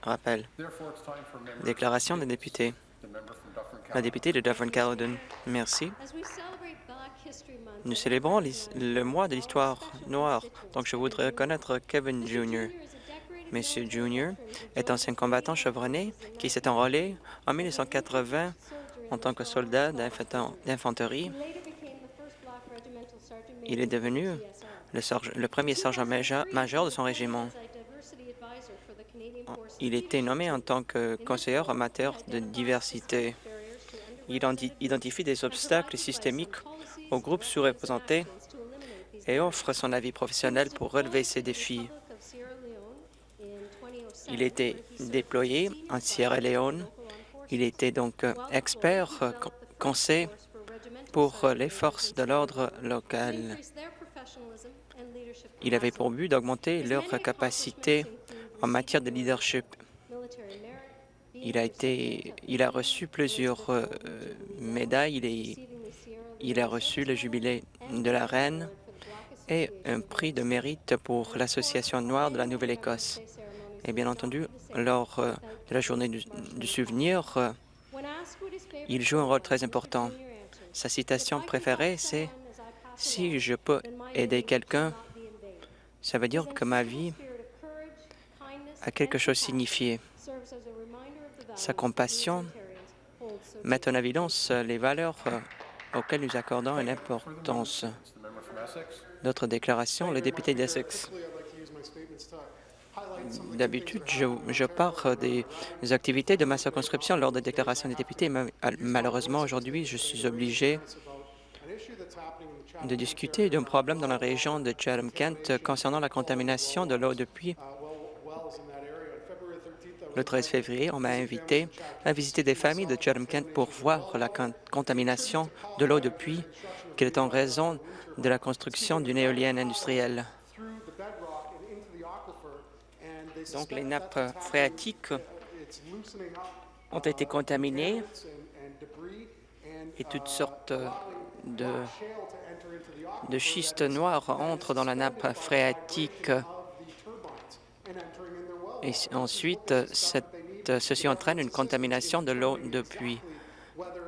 Rappel. Déclaration des députés. La députée de Dufferin-Caledon. Merci. Nous célébrons le mois de l'histoire noire, donc je voudrais reconnaître Kevin Jr. Monsieur Jr. est ancien combattant chevronné qui s'est enrôlé en 1980 en tant que soldat d'infanterie. Il est devenu le, premier sergent major de son régiment. Il était nommé en tant que conseiller en matière de diversité. Il identifie des obstacles systémiques aux groupes sous-représentés et offre son avis professionnel pour relever ces défis. Il était déployé en Sierra Leone. Il était donc expert conseil pour les forces de l'ordre locales. Il avait pour but d'augmenter leur capacité en matière de leadership. Il a, été, il a reçu plusieurs euh, médailles. Il, a reçu le jubilé de la Reine et un prix de mérite pour l'Association noire de la Nouvelle-Écosse. Et bien entendu, lors euh, de la journée du, du souvenir, euh, il joue un rôle très important. Sa citation préférée, c'est « Si je peux aider quelqu'un, ça veut dire que ma vie a quelque chose signifié. Sa compassion met en évidence les valeurs auxquelles nous accordons une importance. D'autres déclarations, le député d'Essex. D'habitude, je, je, pars des activités de ma circonscription lors des déclarations des députés. Malheureusement, aujourd'hui, je suis obligé de discuter d'un problème dans la région de Chatham-Kent concernant la contamination de l'eau de puits. Le 13 février, on m'a invité à visiter des familles de Chatham-Kent pour voir la contamination de l'eau de puits qui est en raison de la construction d'une éolienne industrielle. Donc, les nappes phréatiques ont été contaminées et toutes sortes de, de schistes noirs entrent dans la nappe phréatique. Et ensuite, cette, ceci entraîne une contamination de l'eau de puits.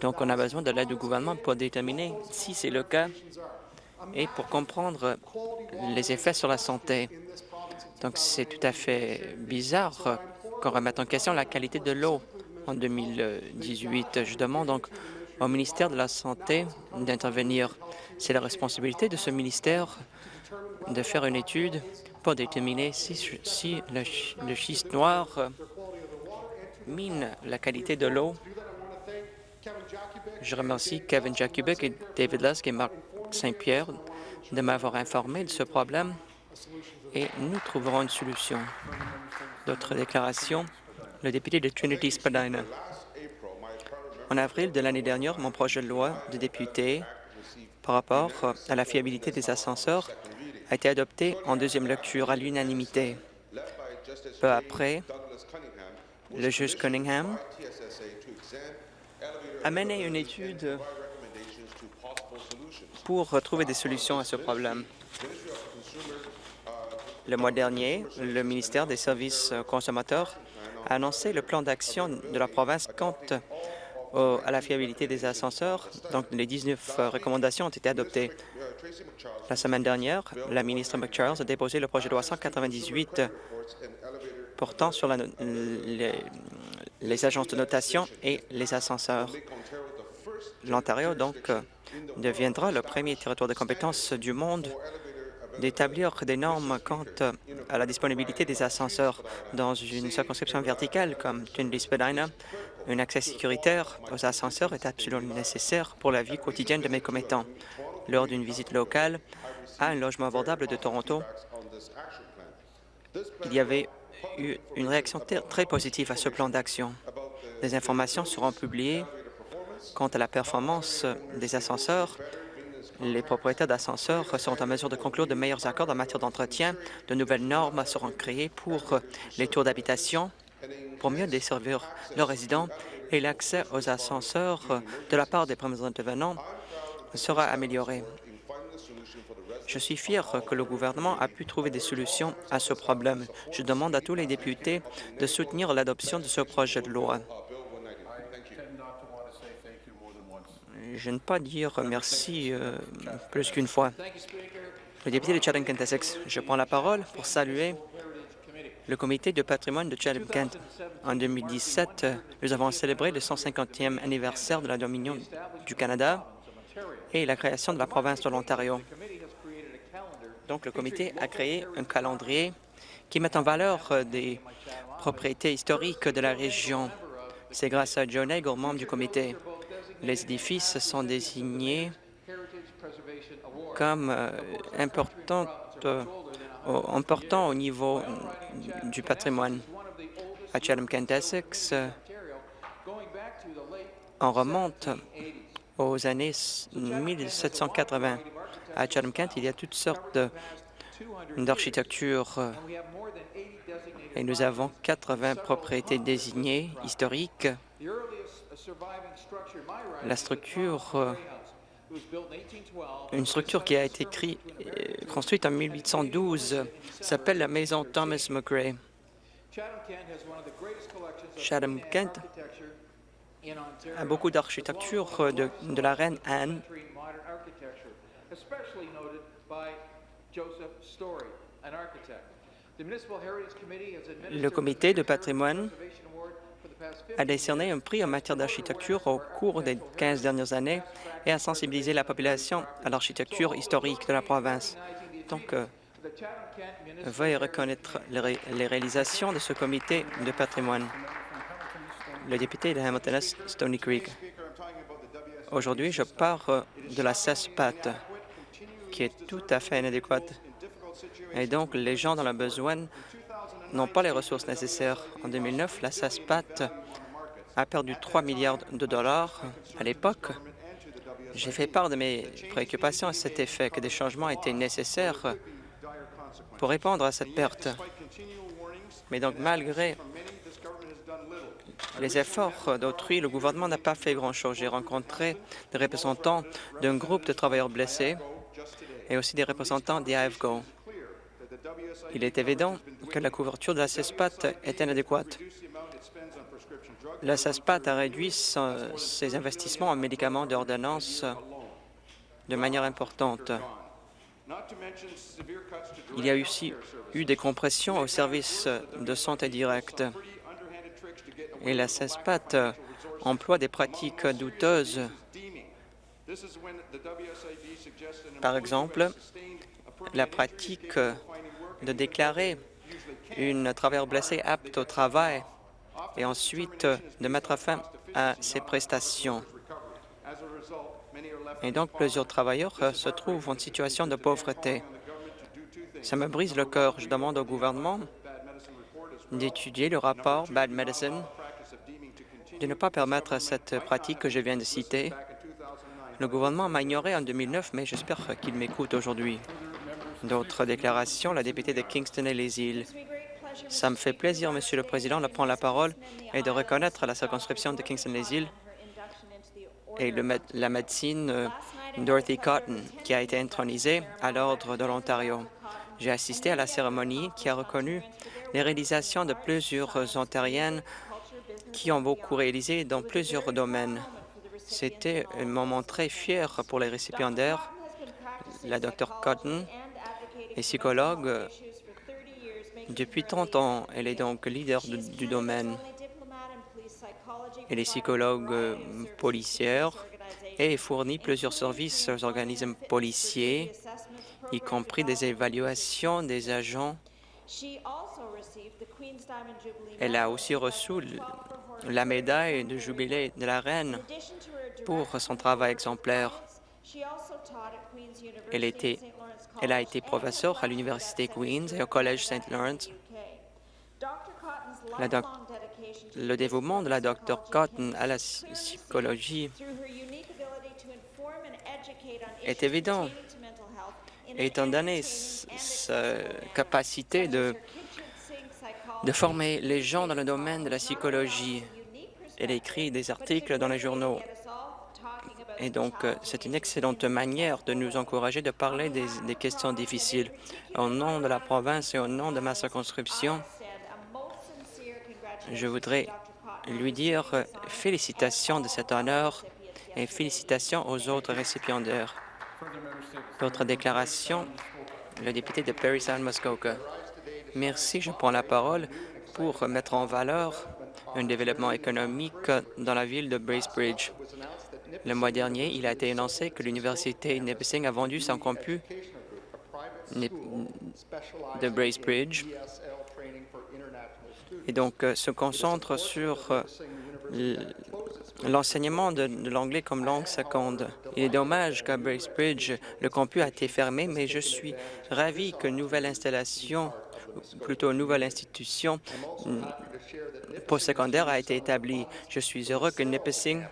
Donc, on a besoin de l'aide du gouvernement pour déterminer si c'est le cas et pour comprendre les effets sur la santé. Donc, c'est tout à fait bizarre qu'on remette en question la qualité de l'eau en 2018. Je demande donc au ministère de la Santé d'intervenir. C'est la responsabilité de ce ministère de faire une étude pour déterminer si, le, schiste noir mine la qualité de l'eau. Je remercie Kevin Jakubik et David Lusk et Marc Saint-Pierre de m'avoir informé de ce problème et nous trouverons une solution. D'autres déclarations. Le député de Trinity-Spadina. En avril de l'année dernière, mon projet de loi de député par rapport à la fiabilité des ascenseurs a été adopté en deuxième lecture à l'unanimité. Peu après, le juge Cunningham a mené une étude pour trouver des solutions à ce problème. Le mois dernier, le ministère des Services consommateurs a annoncé le plan d'action de la province quant à la fiabilité des ascenseurs. Donc, les 19 recommandations ont été adoptées. La semaine dernière, la ministre McCharles a déposé le projet de loi 198 portant sur les, les agences de notation et les ascenseurs. L'Ontario, donc, deviendra le premier territoire de compétence du monde d'établir des normes quant à la disponibilité des ascenseurs dans une circonscription verticale comme Trinity-Spadina. Un accès sécuritaire aux ascenseurs est absolument nécessaire pour la vie quotidienne de mes commettants. Lors d'une visite locale à un logement abordable de Toronto, il y avait eu une réaction très positive à ce plan d'action. Des informations seront publiées quant à la performance des ascenseurs les propriétaires d'ascenseurs seront en mesure de conclure de meilleurs accords en matière d'entretien. De nouvelles normes seront créées pour les tours d'habitation pour mieux desservir leurs résidents et l'accès aux ascenseurs de la part des premiers intervenants sera amélioré. Je suis fier que le gouvernement a pu trouver des solutions à ce problème. Je demande à tous les députés de soutenir l'adoption de ce projet de loi. Je ne pas dire merci euh, plus qu'une fois. Le député de Chatham-Kent-Essex, je prends la parole pour saluer le comité de patrimoine de Chatham-Kent. En 2017, nous avons célébré le 150e anniversaire de la Dominion du Canada et la création de la province de l'Ontario. Donc, le comité a créé un calendrier qui met en valeur euh, des propriétés historiques de la région. C'est grâce à Joe Nagel, membre du comité. Les édifices sont désignés comme euh, importants euh, important au niveau du patrimoine. À Chatham-Kent Essex, on remonte aux années 1780. À Chatham-Kent, il y a toutes sortes d'architecture et nous avons 80 propriétés désignées historiques. La structure une structure qui a été euh, construite en 1812 s'appelle la maison Thomas McRae. Chatham-Kent a beaucoup d'architecture de, de la reine Anne le comité de patrimoine a décerné un prix en matière d'architecture au cours des 15 dernières années et a sensibilisé la population à l'architecture historique de la province. Donc, euh, veuillez reconnaître les réalisations de ce comité de patrimoine. Le député de Hamilton Stony Creek. Aujourd'hui, je parle de la CESPAT, qui est tout à fait inadéquate. Et donc, les gens dans le besoin n'ont pas les ressources nécessaires. En 2009, la SASPAT a perdu 3 milliards de dollars. À l'époque, j'ai fait part de mes préoccupations à cet effet, que des changements étaient nécessaires pour répondre à cette perte. Mais donc, malgré les efforts d'autrui, le gouvernement n'a pas fait grand-chose. J'ai rencontré des représentants d'un groupe de travailleurs blessés et aussi des représentants des AFGO. Il est évident que la couverture de la CESPAT est inadéquate. La CESPAT a réduit ses investissements en médicaments d'ordonnance de manière importante. Il y a aussi eu des compressions au service de santé directe et la CESPAT emploie des pratiques douteuses. Par exemple, la pratique de déclarer une travailleur blessé apte au travail et ensuite de mettre fin à ses prestations. Et donc, plusieurs travailleurs se trouvent en situation de pauvreté. Ça me brise le cœur. Je demande au gouvernement d'étudier le rapport Bad Medicine, de ne pas permettre cette pratique que je viens de citer. Le gouvernement m'a ignoré en 2009, mais j'espère qu'il m'écoute aujourd'hui. D'autres déclarations, la députée de Kingston et les îles. Ça me fait plaisir, Monsieur le Président, de prendre la parole et de reconnaître la circonscription de Kingston-les-Îles et la médecine euh, Dorothy Cotton, qui a été intronisée à l'Ordre de l'Ontario. J'ai assisté à la cérémonie qui a reconnu les réalisations de plusieurs Ontariennes qui ont beaucoup réalisé dans plusieurs domaines. C'était un moment très fier pour les récipiendaires. La Dr Cotton est psychologue depuis 30 ans. Elle est donc leader du domaine. Elle est psychologue euh, policière et fournit plusieurs services aux organismes policiers, y compris des évaluations des agents. Elle a aussi reçu la médaille de jubilé de la Reine pour son travail exemplaire. Elle, était, elle a été professeure à l'Université Queen's et au Collège St. Lawrence. le dévouement de la Dr Cotton à la psychologie est évident, étant donné sa capacité de, de former les gens dans le domaine de la psychologie. Elle écrit des articles dans les journaux Et donc, euh, c'est une excellente manière de nous encourager de parler des, questions difficiles. Au nom de la province et au nom de ma circonscription, je voudrais lui dire euh, félicitations de cet honneur et félicitations aux autres récipiendaires. D'autres déclarations, le député de Parry Sound Muskoka. Merci, je prends la parole pour mettre en valeur un développement économique dans la ville de Bracebridge. Le mois dernier, il a été annoncé que l'Université Nipissing a vendu son campus de Bracebridge et donc euh, se concentre sur euh, l'enseignement de, l'anglais comme langue seconde. Il est dommage qu'à Bracebridge, le campus a été fermé, mais je suis ravi que nouvelle installation, plutôt nouvelle institution mm, postsecondaire a été établie. Je suis heureux que Nipissing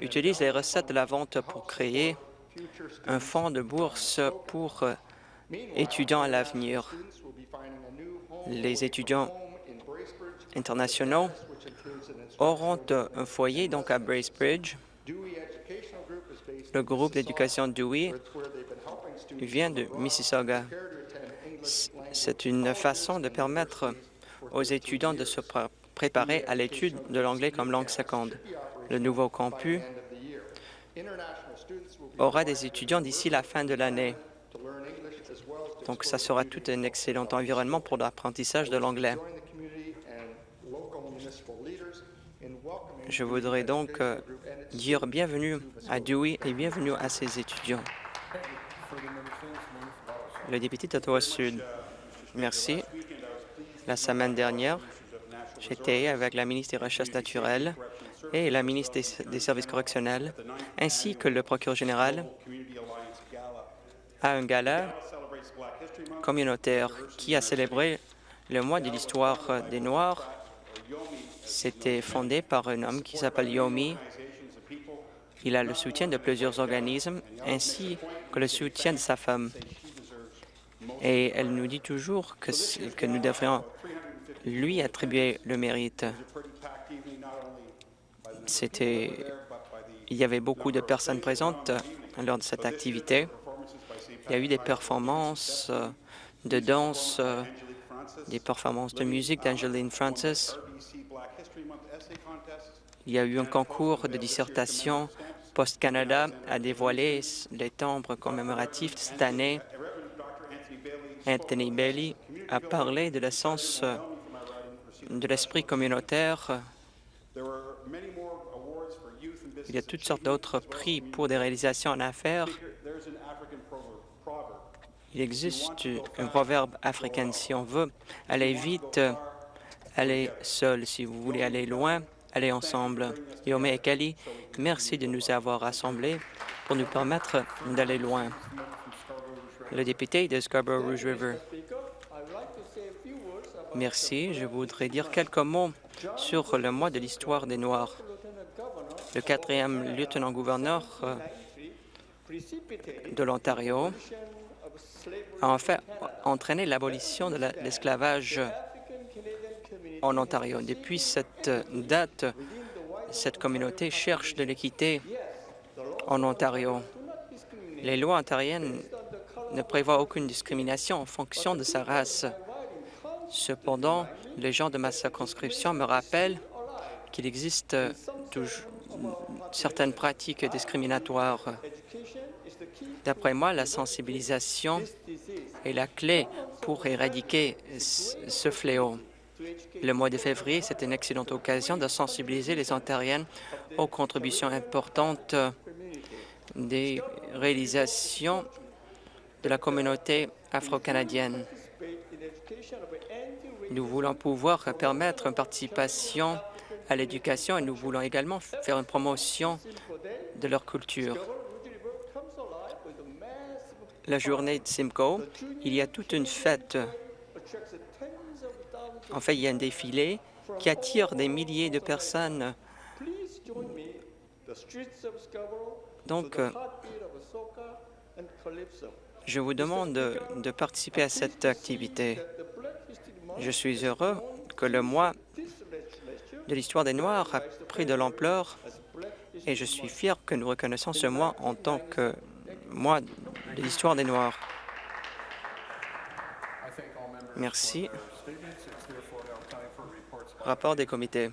utilise les recettes de la vente pour créer un fonds de bourse pour euh, étudiants à l'avenir. Les étudiants internationaux auront un foyer donc à Bracebridge. Le groupe d'éducation Dewey vient de Mississauga. C'est une façon de permettre aux étudiants de se préparer à l'étude de l'anglais comme langue seconde. Le nouveau campus aura des étudiants d'ici la fin de l'année. Donc, ça sera tout un excellent environnement pour l'apprentissage de l'anglais. Je voudrais donc euh, dire bienvenue à Dewey et bienvenue à ses étudiants. Le député d'Ottawa-Sud. Merci. La semaine dernière, j'étais avec la ministre des Recherches naturelles et la ministre des, Services correctionnels, ainsi que le procureur général, à un gala communautaire qui a célébré le mois de l'histoire des Noirs c'était fondé par un homme qui s'appelle Yomi. Il a le soutien de plusieurs organismes ainsi que le soutien de sa femme. Et elle nous dit toujours que, nous devrions lui attribuer le mérite. C'était, il y avait beaucoup de personnes présentes lors de cette activité. Il y a eu des performances de danse, des performances de musique d'Angeline Francis. Il y a eu un concours de dissertation. Post-Canada a dévoilé les timbres commémoratifs cette année. Anthony Bailey a parlé de l'essence de l'esprit communautaire. Il y a toutes sortes d'autres prix pour des réalisations en affaires. Il existe un proverbe africain, si on veut aller vite, allez seul. Si vous voulez aller loin, aller ensemble. Yome et Kali, merci de nous avoir rassemblés pour nous permettre d'aller loin. Le député de Scarborough Rouge River. Merci. Je voudrais dire quelques mots sur le mois de l'histoire des Noirs. Le quatrième lieutenant-gouverneur euh, de l'Ontario a en fait entraîné l'abolition de l'esclavage en Ontario. Depuis cette date, cette communauté cherche de l'équité en Ontario. Les lois ontariennes ne prévoient aucune discrimination en fonction de sa race. Cependant, les gens de ma circonscription me rappellent qu'il existe certaines pratiques discriminatoires. D'après moi, la sensibilisation est la clé pour éradiquer ce fléau. Le mois de février, c'est une excellente occasion de sensibiliser les Ontariennes aux contributions importantes des réalisations de la communauté afro-canadienne. Nous voulons pouvoir permettre une participation à l'éducation et nous voulons également faire une promotion de leur culture. La journée de Simcoe, il y a toute une fête en fait, il y a un défilé qui attire des milliers de personnes. Donc, euh, je vous demande de, participer à cette activité. Je suis heureux que le mois de l'histoire des Noirs a pris de l'ampleur et je suis fier que nous reconnaissons ce mois en tant que mois de l'histoire des Noirs. Merci. Rapport des comités.